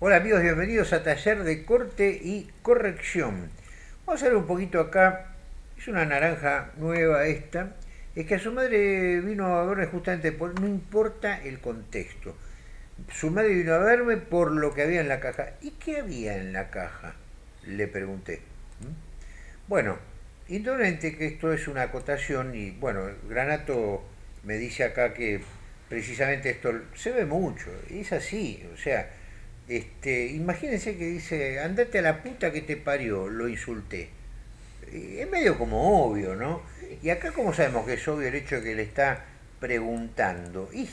Hola amigos, bienvenidos a Taller de Corte y Corrección. Vamos a ver un poquito acá, es una naranja nueva esta, es que a su madre vino a verme justamente por, no importa el contexto, su madre vino a verme por lo que había en la caja. ¿Y qué había en la caja? Le pregunté. Bueno, indudablemente que esto es una acotación y bueno, Granato me dice acá que precisamente esto se ve mucho, es así, o sea, este, imagínense que dice, andate a la puta que te parió, lo insulté. Es medio como obvio, ¿no? Y acá como sabemos que es obvio el hecho de que le está preguntando. Y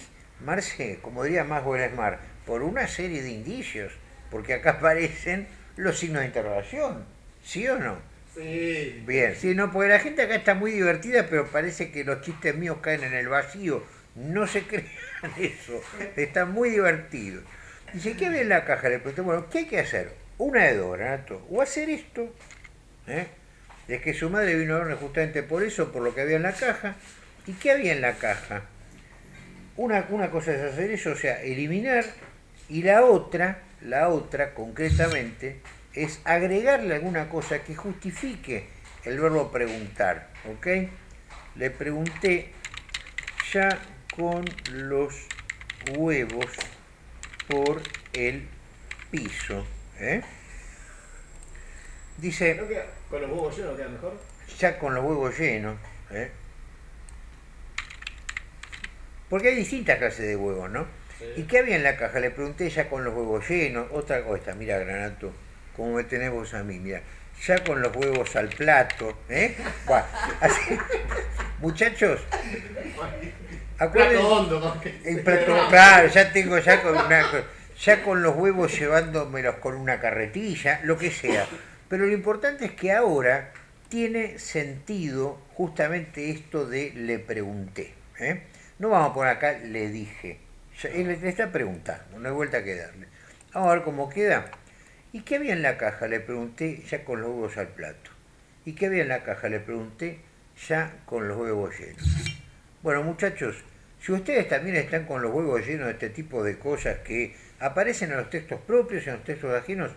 Marce, como diría más Mar, por una serie de indicios, porque acá aparecen los signos de interrogación, ¿sí o no? Sí. Bien, sí, no, porque la gente acá está muy divertida, pero parece que los chistes míos caen en el vacío. No se crean eso, están muy divertidos. Dice, ¿qué había en la caja? Le pregunté, bueno, ¿qué hay que hacer? Una de dos, Renato. O hacer esto, ¿eh? Es que su madre vino a verme justamente por eso, por lo que había en la caja. ¿Y qué había en la caja? Una, una cosa es hacer eso, o sea, eliminar, y la otra, la otra concretamente, es agregarle alguna cosa que justifique el verbo preguntar, ¿ok? Le pregunté ya con los huevos por el piso. ¿eh? Dice... ¿Con los huevos llenos queda mejor? Ya con los huevos llenos. ¿eh? Porque hay distintas clases de huevos, ¿no? ¿Y qué había en la caja? Le pregunté ya con los huevos llenos. Otra cosa, mira, Granato, como me tenés vos a mí, mira. Ya con los huevos al plato, ¿eh? Así, muchachos, Plato hondo, el plato, claro, ya tengo ya con ya con los huevos llevándomelos con una carretilla, lo que sea. Pero lo importante es que ahora tiene sentido justamente esto de le pregunté. ¿eh? No vamos a poner acá le dije. él le está preguntando, no hay vuelta que darle. Vamos a ver cómo queda. ¿Y qué había en la caja? Le pregunté ya con los huevos al plato. ¿Y qué había en la caja? Le pregunté ya con los huevos llenos. Bueno, muchachos, si ustedes también están con los huevos llenos de este tipo de cosas que aparecen en los textos propios y en los textos ajenos,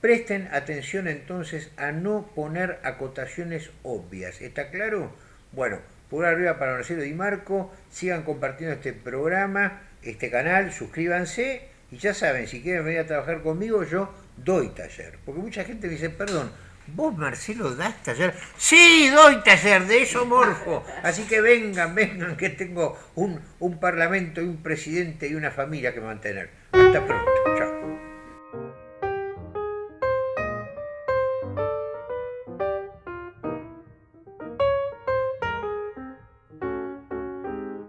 presten atención entonces a no poner acotaciones obvias. ¿Está claro? Bueno, por arriba para Marcelo Di Marco, sigan compartiendo este programa, este canal, suscríbanse y ya saben, si quieren venir a trabajar conmigo, yo doy taller. Porque mucha gente dice, perdón, ¿Vos, Marcelo, das taller? Sí, doy taller, de eso morfo. Así que vengan, vengan, que tengo un, un parlamento y un presidente y una familia que mantener. Hasta pronto.